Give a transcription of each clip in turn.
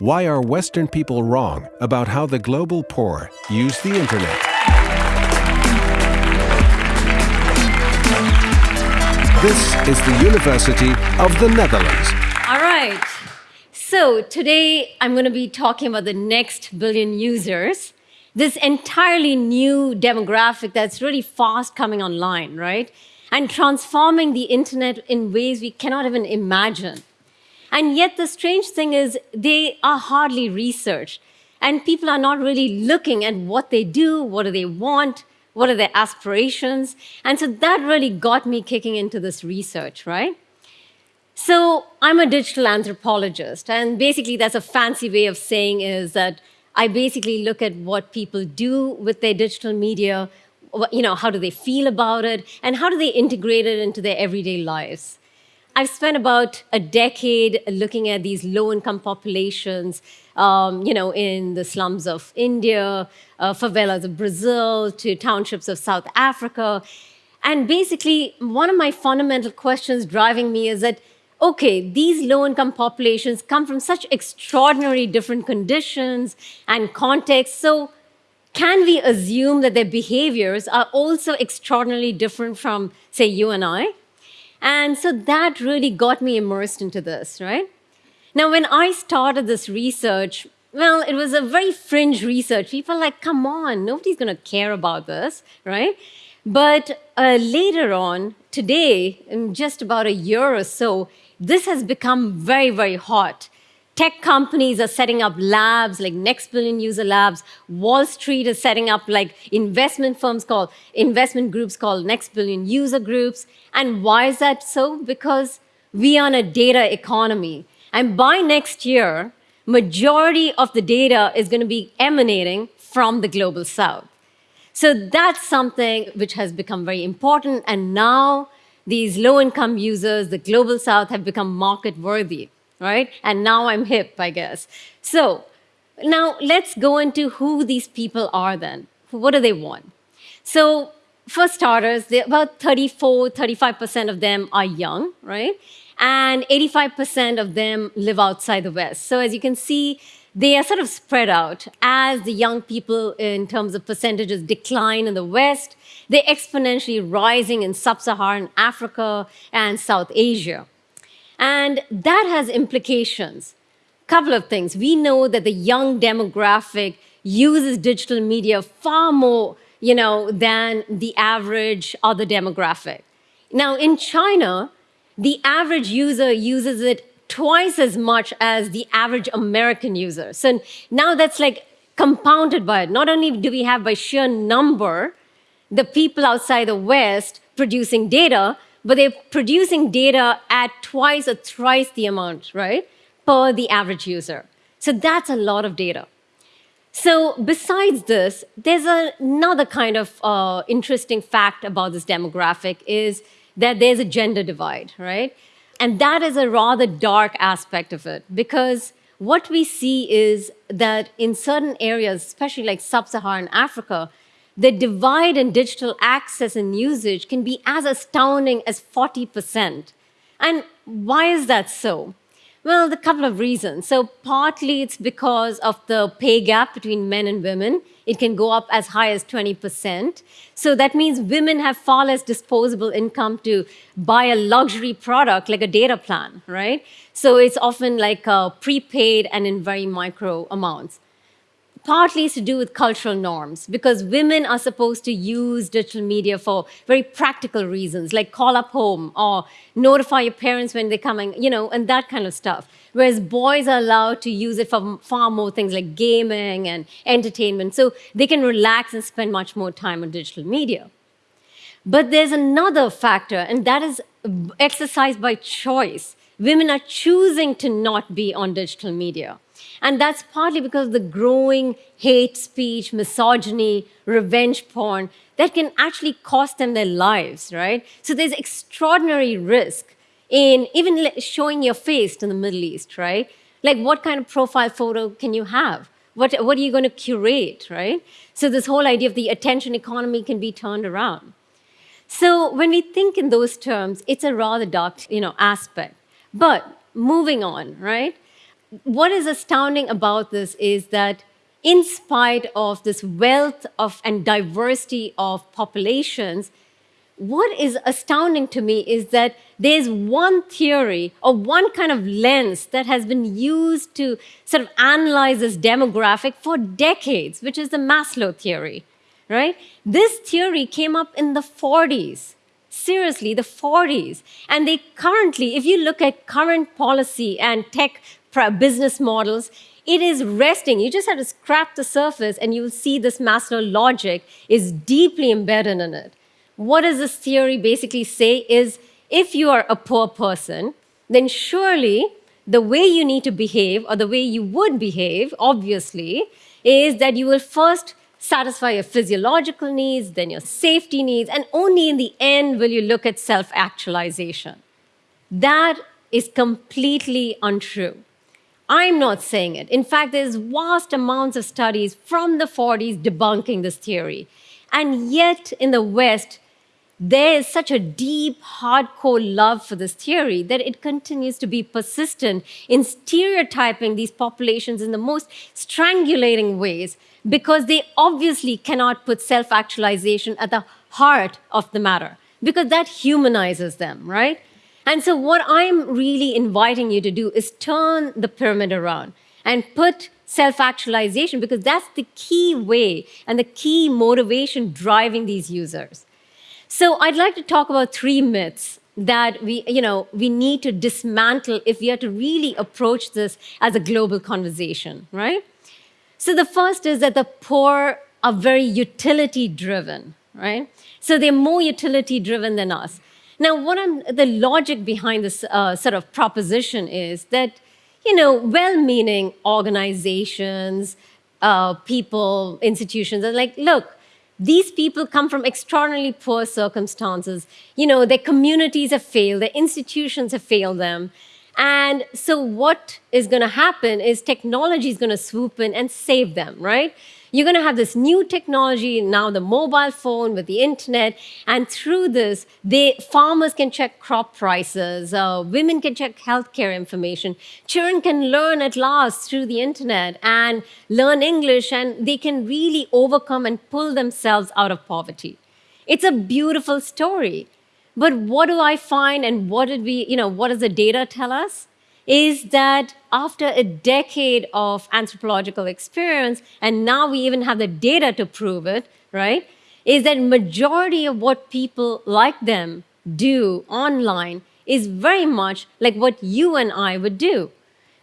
Why are Western people wrong about how the global poor use the internet? This is the University of the Netherlands. All right. So today I'm going to be talking about the next billion users. This entirely new demographic that's really fast coming online, right? And transforming the internet in ways we cannot even imagine. And yet the strange thing is they are hardly researched. And people are not really looking at what they do, what do they want, what are their aspirations. And so that really got me kicking into this research, right? So I'm a digital anthropologist. And basically that's a fancy way of saying is that I basically look at what people do with their digital media, you know, how do they feel about it, and how do they integrate it into their everyday lives. I've spent about a decade looking at these low-income populations, um, you know, in the slums of India, uh, favelas of Brazil, to townships of South Africa. And basically, one of my fundamental questions driving me is that, okay, these low-income populations come from such extraordinary different conditions and contexts, so can we assume that their behaviors are also extraordinarily different from, say, you and I? And so that really got me immersed into this, right? Now, when I started this research, well, it was a very fringe research. People like, come on, nobody's going to care about this, right? But uh, later on, today, in just about a year or so, this has become very, very hot tech companies are setting up labs like Next Billion User Labs. Wall Street is setting up like investment firms called, investment groups called Next Billion User Groups. And why is that so? Because we are in a data economy. And by next year, majority of the data is going to be emanating from the global south. So that's something which has become very important. And now these low-income users, the global south, have become market-worthy right? And now I'm hip, I guess. So now let's go into who these people are then. What do they want? So for starters, about 34, 35% of them are young, right? And 85% of them live outside the West. So as you can see, they are sort of spread out. As the young people in terms of percentages decline in the West, they're exponentially rising in sub-Saharan Africa and South Asia. And that has implications. Couple of things. We know that the young demographic uses digital media far more you know, than the average other demographic. Now, in China, the average user uses it twice as much as the average American user. So now that's like compounded by it. Not only do we have by sheer number the people outside the West producing data, but they're producing data at twice or thrice the amount, right, per the average user. So that's a lot of data. So besides this, there's another kind of uh, interesting fact about this demographic is that there's a gender divide, right? And that is a rather dark aspect of it because what we see is that in certain areas, especially like sub-Saharan Africa, the divide in digital access and usage can be as astounding as 40%. And why is that so? Well, a couple of reasons. So partly it's because of the pay gap between men and women. It can go up as high as 20%. So that means women have far less disposable income to buy a luxury product like a data plan, right? So it's often like uh, prepaid and in very micro amounts partly is to do with cultural norms because women are supposed to use digital media for very practical reasons, like call up home or notify your parents when they're coming, you know, and that kind of stuff. Whereas boys are allowed to use it for far more things like gaming and entertainment. So they can relax and spend much more time on digital media. But there's another factor, and that is exercise by choice. Women are choosing to not be on digital media. And that's partly because of the growing hate speech, misogyny, revenge porn that can actually cost them their lives, right? So there's extraordinary risk in even showing your face to the Middle East, right? Like what kind of profile photo can you have? What, what are you going to curate, right? So this whole idea of the attention economy can be turned around. So when we think in those terms, it's a rather dark you know, aspect. But moving on, right? What is astounding about this is that in spite of this wealth of and diversity of populations, what is astounding to me is that there's one theory or one kind of lens that has been used to sort of analyze this demographic for decades, which is the Maslow theory, right? This theory came up in the 40s. Seriously, the 40s. And they currently, if you look at current policy and tech business models, it is resting. You just have to scratch the surface and you'll see this Maslow logic is deeply embedded in it. What does this theory basically say is if you are a poor person, then surely the way you need to behave or the way you would behave, obviously, is that you will first satisfy your physiological needs, then your safety needs, and only in the end will you look at self-actualization. That is completely untrue. I'm not saying it. In fact, there's vast amounts of studies from the 40s debunking this theory. And yet in the West, there is such a deep, hardcore love for this theory that it continues to be persistent in stereotyping these populations in the most strangulating ways because they obviously cannot put self-actualization at the heart of the matter because that humanizes them, right? And so what I'm really inviting you to do is turn the pyramid around and put self-actualization because that's the key way and the key motivation driving these users. So I'd like to talk about three myths that we, you know, we need to dismantle if we are to really approach this as a global conversation, right? So the first is that the poor are very utility driven, right? So they're more utility driven than us. Now, what I'm, the logic behind this uh, sort of proposition is that, you know, well-meaning organizations, uh, people, institutions are like, look, these people come from extraordinarily poor circumstances. You know, their communities have failed, their institutions have failed them. And so what is going to happen is technology is going to swoop in and save them, right? You're going to have this new technology, now the mobile phone with the internet, and through this, they, farmers can check crop prices, uh, women can check healthcare information, children can learn at last through the internet and learn English, and they can really overcome and pull themselves out of poverty. It's a beautiful story. But what do I find and what did we, you know, what does the data tell us? Is that after a decade of anthropological experience, and now we even have the data to prove it, right, is that majority of what people like them do online is very much like what you and I would do.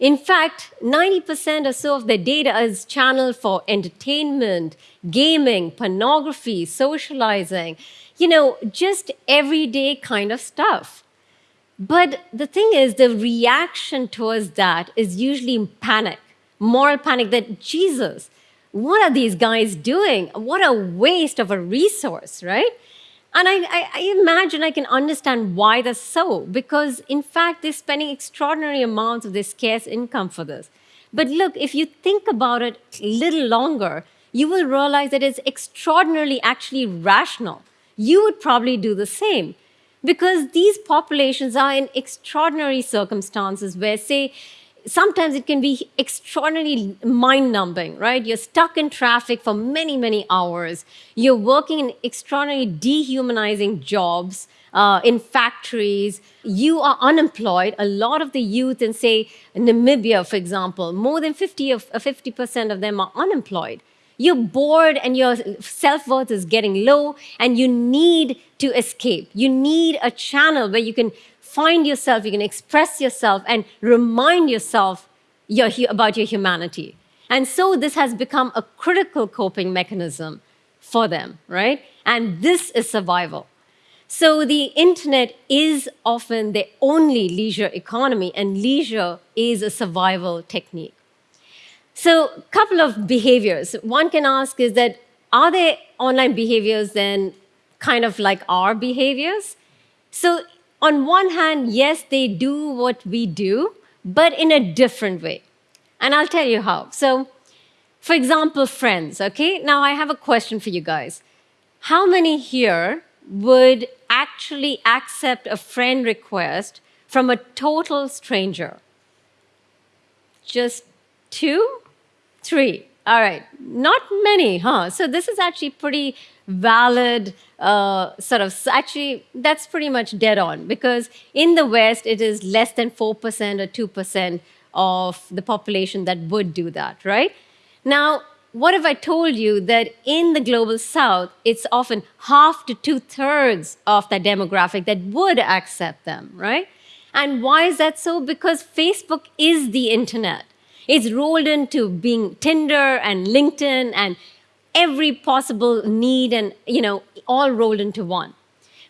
In fact, 90% or so of the data is channeled for entertainment, gaming, pornography, socializing, you know, just everyday kind of stuff. But the thing is, the reaction towards that is usually panic, moral panic that, Jesus, what are these guys doing? What a waste of a resource, right? And I, I, I, imagine I can understand why that's so, because in fact, they're spending extraordinary amounts of their scarce income for this. But look, if you think about it a little longer, you will realize that it's extraordinarily actually rational. You would probably do the same because these populations are in extraordinary circumstances where, say, sometimes it can be extraordinarily mind-numbing, right? You're stuck in traffic for many, many hours. You're working in extraordinarily dehumanizing jobs uh, in factories. You are unemployed. A lot of the youth in, say, Namibia, for example, more than 50 of 50% uh, of them are unemployed. You're bored and your self-worth is getting low and you need to escape. You need a channel where you can find yourself, you can express yourself and remind yourself your, about your humanity. And so this has become a critical coping mechanism for them, right? And this is survival. So the internet is often the only leisure economy and leisure is a survival technique. So a couple of behaviors. One can ask is that, are there online behaviors then kind of like our behaviors? So on one hand, yes, they do what we do, but in a different way. And I'll tell you how. So for example, friends, okay? Now I have a question for you guys. How many here would actually accept a friend request from a total stranger? just two, three. All right, not many, huh? So this is actually pretty valid uh, sort of, actually, that's pretty much dead on because in the West, it is less than 4% or 2% of the population that would do that, right? Now, what if I told you that in the global south, it's often half to two thirds of that demographic that would accept them, right? And why is that so? Because Facebook is the internet. It's rolled into being Tinder and LinkedIn and every possible need and, you know, all rolled into one.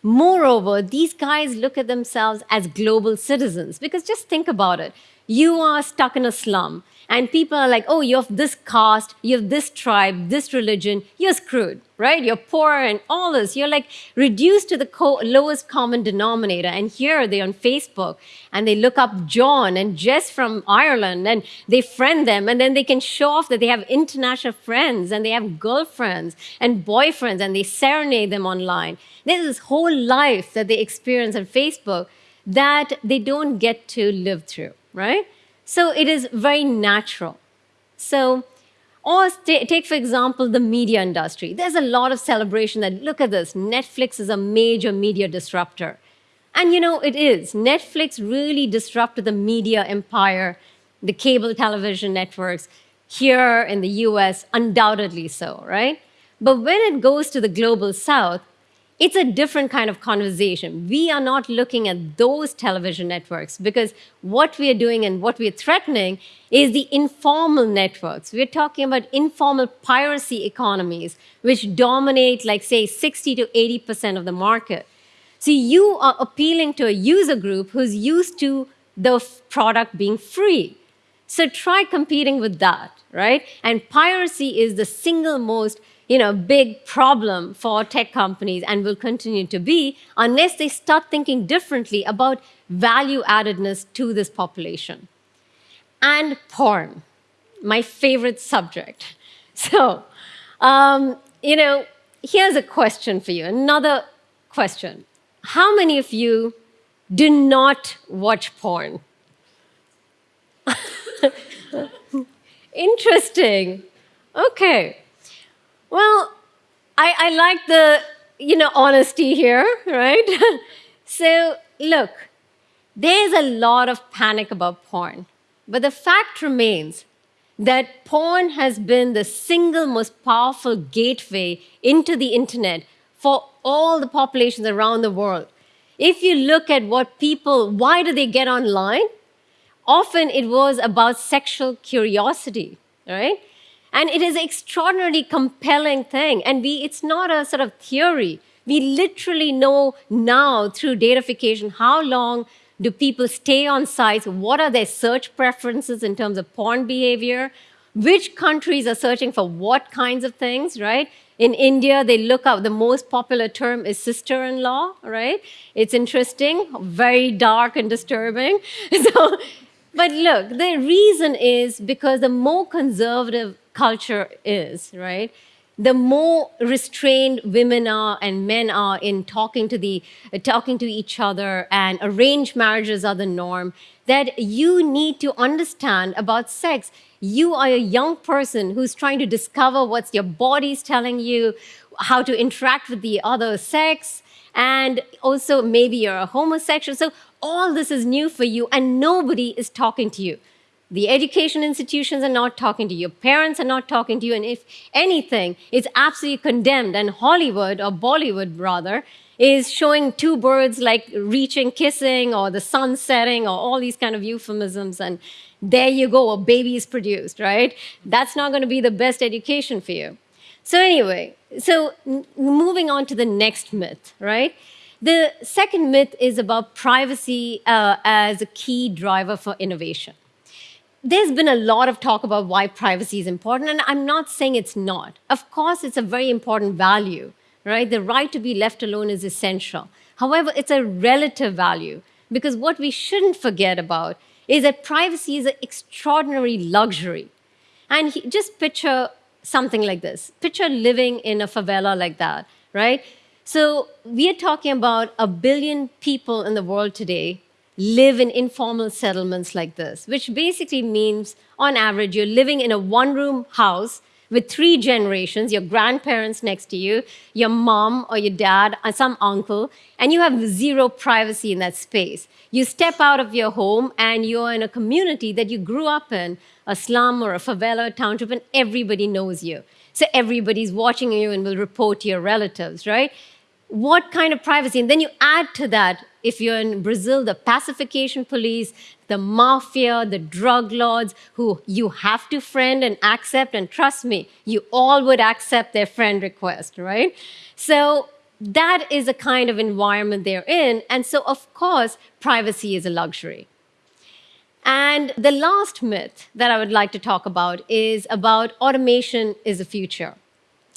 Moreover, these guys look at themselves as global citizens because just think about it. You are stuck in a slum and people are like, oh, you have this caste, you have this tribe, this religion, you're screwed, right? You're poor and all this. You're like reduced to the co lowest common denominator. And here they're on Facebook and they look up John and Jess from Ireland and they friend them and then they can show off that they have international friends and they have girlfriends and boyfriends and they serenade them online. There's this whole life that they experience on Facebook that they don't get to live through, right? So it is very natural. So, or take, for example, the media industry. There's a lot of celebration that, look at this, Netflix is a major media disruptor. And you know, it is. Netflix really disrupted the media empire, the cable television networks here in the US, undoubtedly so, right? But when it goes to the global south, it's a different kind of conversation. We are not looking at those television networks because what we are doing and what we are threatening is the informal networks. We're talking about informal piracy economies, which dominate, like, say, 60 to 80% of the market. So you are appealing to a user group who's used to the product being free. So try competing with that, right? And piracy is the single most you know, big problem for tech companies and will continue to be unless they start thinking differently about value addedness to this population. And porn, my favorite subject. So, um, you know, here's a question for you, another question. How many of you do not watch porn? Interesting. Okay. Well, I, I like the, you know, honesty here, right? so look, there's a lot of panic about porn. But the fact remains that porn has been the single most powerful gateway into the internet for all the populations around the world. If you look at what people, why do they get online? Often it was about sexual curiosity, right? And it is an extraordinarily compelling thing. And we, it's not a sort of theory. We literally know now through datafication how long do people stay on sites, what are their search preferences in terms of porn behavior, which countries are searching for what kinds of things, right? In India, they look up, the most popular term is sister-in-law, right? It's interesting, very dark and disturbing. So, but look, the reason is because the more conservative culture is, right? The more restrained women are and men are in talking to, the, uh, talking to each other and arranged marriages are the norm, that you need to understand about sex. You are a young person who's trying to discover what your body's telling you, how to interact with the other sex, and also maybe you're a homosexual. So all this is new for you and nobody is talking to you. The education institutions are not talking to you. Parents are not talking to you. And if anything, it's absolutely condemned. And Hollywood, or Bollywood rather, is showing two birds like reaching, kissing, or the sun setting, or all these kind of euphemisms. And there you go, a baby is produced, right? That's not going to be the best education for you. So anyway, so moving on to the next myth, right? The second myth is about privacy uh, as a key driver for innovation there's been a lot of talk about why privacy is important, and I'm not saying it's not. Of course, it's a very important value, right? The right to be left alone is essential. However, it's a relative value because what we shouldn't forget about is that privacy is an extraordinary luxury. And he, just picture something like this. Picture living in a favela like that, right? So we are talking about a billion people in the world today live in informal settlements like this, which basically means, on average, you're living in a one room house with three generations your grandparents next to you, your mom or your dad, and some uncle, and you have zero privacy in that space. You step out of your home and you're in a community that you grew up in, a slum or a favela, a township, and everybody knows you. So everybody's watching you and will report to your relatives, right? What kind of privacy? And then you add to that, if you're in Brazil, the pacification police, the mafia, the drug lords who you have to friend and accept. And trust me, you all would accept their friend request, right? So that is a kind of environment they're in. And so, of course, privacy is a luxury. And the last myth that I would like to talk about is about automation is the future.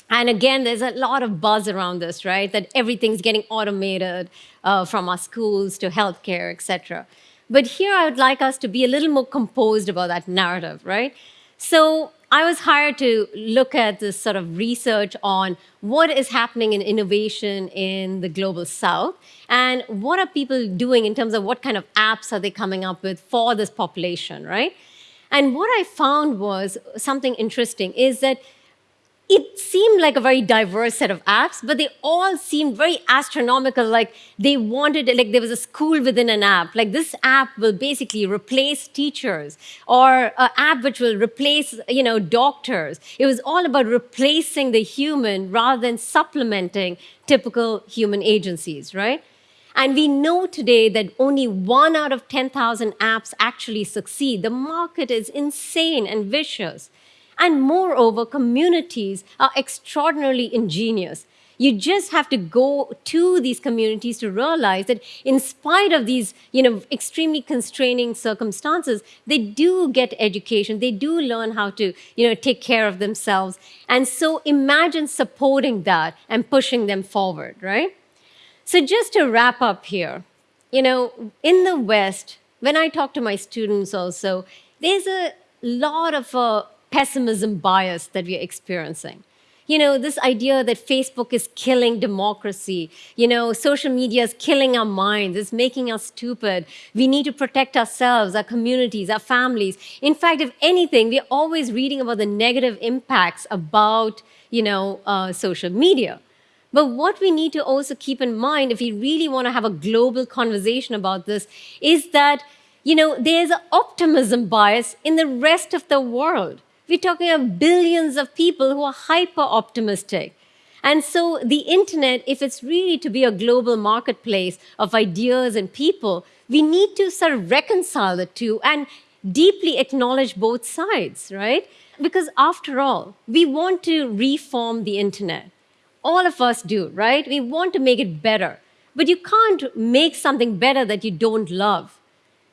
And again, there's a lot of buzz around this, right? That everything's getting automated uh, from our schools to healthcare, et cetera. But here I would like us to be a little more composed about that narrative, right? So I was hired to look at this sort of research on what is happening in innovation in the global south and what are people doing in terms of what kind of apps are they coming up with for this population, right? And what I found was something interesting is that it seemed like a very diverse set of apps, but they all seemed very astronomical. Like they wanted, like there was a school within an app. Like this app will basically replace teachers, or an app which will replace, you know, doctors. It was all about replacing the human rather than supplementing typical human agencies, right? And we know today that only one out of 10,000 apps actually succeed. The market is insane and vicious. And moreover, communities are extraordinarily ingenious. You just have to go to these communities to realize that in spite of these you know, extremely constraining circumstances, they do get education. They do learn how to you know, take care of themselves. And so imagine supporting that and pushing them forward, right? So just to wrap up here, you know, in the West, when I talk to my students also, there's a lot of uh, pessimism bias that we're experiencing. You know, this idea that Facebook is killing democracy, you know, social media is killing our minds, it's making us stupid. We need to protect ourselves, our communities, our families. In fact, if anything, we're always reading about the negative impacts about, you know, uh, social media. But what we need to also keep in mind if we really want to have a global conversation about this is that, you know, there's an optimism bias in the rest of the world. We're talking of billions of people who are hyper optimistic. And so the internet, if it's really to be a global marketplace of ideas and people, we need to sort of reconcile the two and deeply acknowledge both sides, right? Because after all, we want to reform the internet. All of us do, right? We want to make it better. But you can't make something better that you don't love.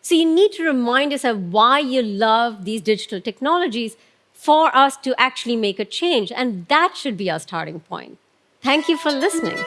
So you need to remind yourself why you love these digital technologies for us to actually make a change. And that should be our starting point. Thank you for listening.